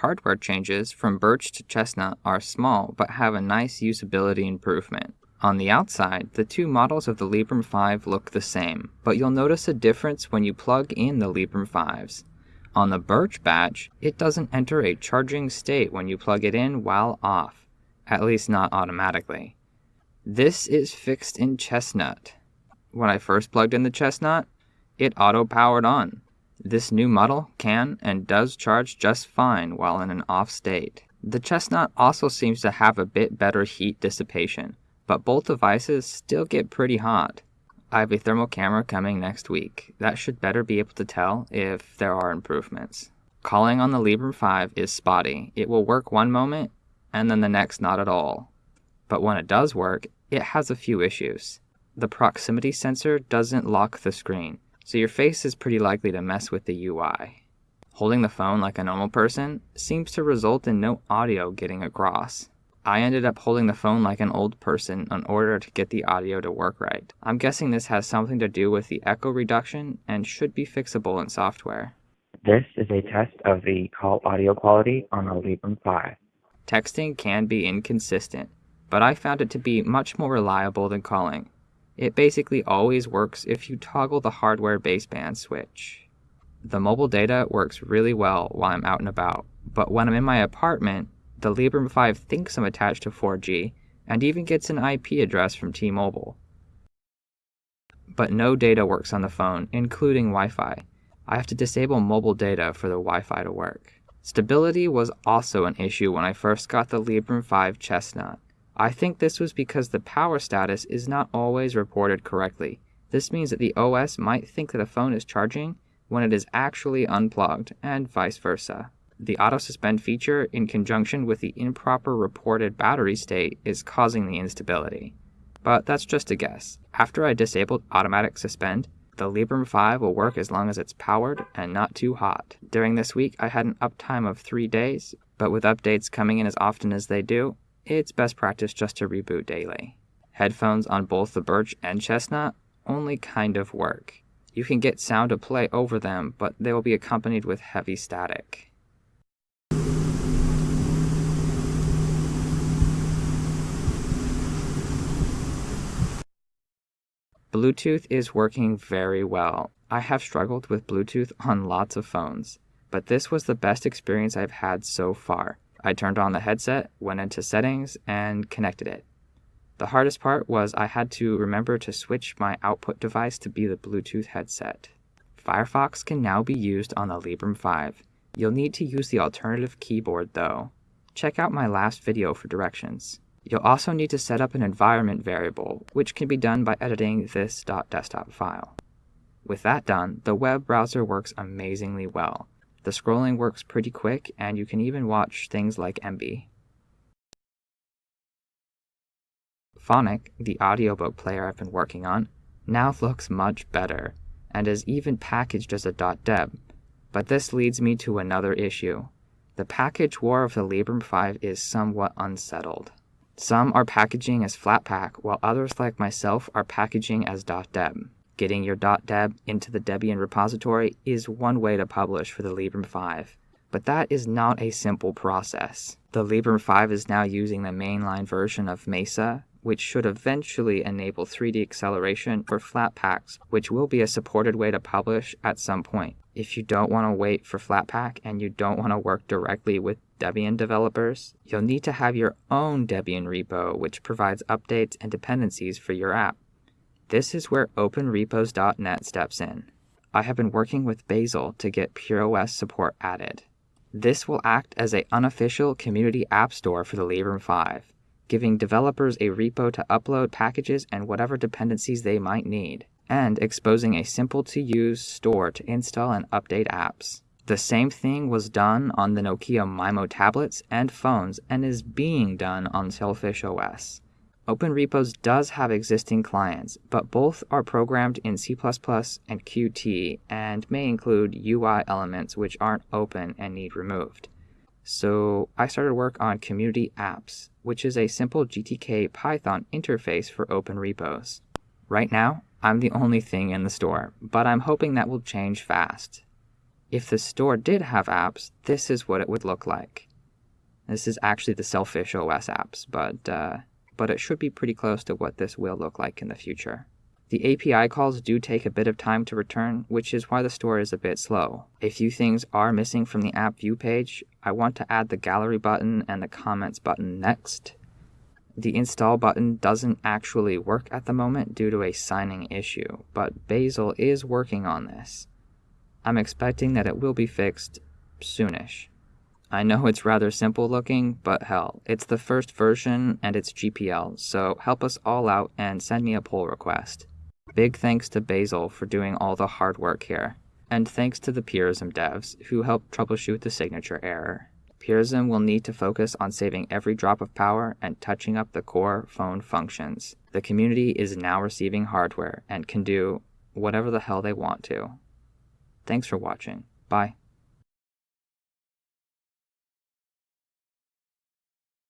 Hardware changes from Birch to Chestnut are small but have a nice usability improvement. On the outside, the two models of the Librem 5 look the same, but you'll notice a difference when you plug in the Librem 5s. On the Birch batch, it doesn't enter a charging state when you plug it in while off, at least not automatically. This is fixed in Chestnut. When I first plugged in the Chestnut, it auto-powered on. This new model can and does charge just fine while in an off state. The Chestnut also seems to have a bit better heat dissipation, but both devices still get pretty hot. I have a thermal camera coming next week. That should better be able to tell if there are improvements. Calling on the Librem 5 is spotty. It will work one moment and then the next not at all. But when it does work, it has a few issues. The proximity sensor doesn't lock the screen, so your face is pretty likely to mess with the UI. Holding the phone like a normal person seems to result in no audio getting across. I ended up holding the phone like an old person in order to get the audio to work right. I'm guessing this has something to do with the echo reduction and should be fixable in software. This is a test of the call audio quality on a Librem 5. Texting can be inconsistent, but I found it to be much more reliable than calling. It basically always works if you toggle the hardware baseband switch. The mobile data works really well while I'm out and about, but when I'm in my apartment, the Librem 5 thinks I'm attached to 4G and even gets an IP address from T-Mobile. But no data works on the phone, including Wi-Fi. I have to disable mobile data for the Wi-Fi to work. Stability was also an issue when I first got the Librem 5 Chestnut. I think this was because the power status is not always reported correctly. This means that the OS might think that a phone is charging when it is actually unplugged, and vice versa. The auto suspend feature, in conjunction with the improper reported battery state, is causing the instability. But that's just a guess. After I disabled automatic suspend, the Librem 5 will work as long as it's powered and not too hot. During this week, I had an uptime of 3 days, but with updates coming in as often as they do, it's best practice just to reboot daily. Headphones on both the Birch and Chestnut only kind of work. You can get sound to play over them, but they will be accompanied with heavy static. Bluetooth is working very well. I have struggled with Bluetooth on lots of phones, but this was the best experience I've had so far. I turned on the headset, went into settings, and connected it. The hardest part was I had to remember to switch my output device to be the Bluetooth headset. Firefox can now be used on the Librem 5. You'll need to use the alternative keyboard though. Check out my last video for directions. You'll also need to set up an environment variable, which can be done by editing this .desktop file. With that done, the web browser works amazingly well. The scrolling works pretty quick, and you can even watch things like Emby. Phonic, the audiobook player I've been working on, now looks much better, and is even packaged as a .deb. But this leads me to another issue. The package war of the Librem 5 is somewhat unsettled. Some are packaging as Flatpak, while others like myself are packaging as .deb. Getting your .deb into the Debian repository is one way to publish for the Librem 5, but that is not a simple process. The Librem 5 is now using the mainline version of Mesa, which should eventually enable 3D acceleration for Flatpaks, which will be a supported way to publish at some point. If you don't want to wait for Flatpak and you don't want to work directly with Debian developers, you'll need to have your own Debian repo which provides updates and dependencies for your app. This is where OpenRepos.net steps in. I have been working with Basil to get PureOS support added. This will act as an unofficial community app store for the Librem 5, giving developers a repo to upload packages and whatever dependencies they might need, and exposing a simple-to-use store to install and update apps. The same thing was done on the Nokia Maemo tablets and phones and is being done on Sailfish OS. OpenRepos does have existing clients, but both are programmed in C++ and Qt and may include UI elements which aren't open and need removed. So I started work on Community Apps, which is a simple GTK Python interface for OpenRepos. Right now, I'm the only thing in the store, but I'm hoping that will change fast. If the store did have apps, this is what it would look like. This is actually the Sailfish OS apps, but, uh, but it should be pretty close to what this will look like in the future. The API calls do take a bit of time to return, which is why the store is a bit slow. A few things are missing from the app view page. I want to add the gallery button and the comments button next. The install button doesn't actually work at the moment due to a signing issue, but Basil is working on this. I'm expecting that it will be fixed soonish. I know it's rather simple looking, but hell, it's the first version and it's GPL, so help us all out and send me a pull request. Big thanks to Basil for doing all the hard work here, and thanks to the Purism devs who helped troubleshoot the signature error. Purism will need to focus on saving every drop of power and touching up the core phone functions. The community is now receiving hardware and can do whatever the hell they want to. Thanks for watching. Bye.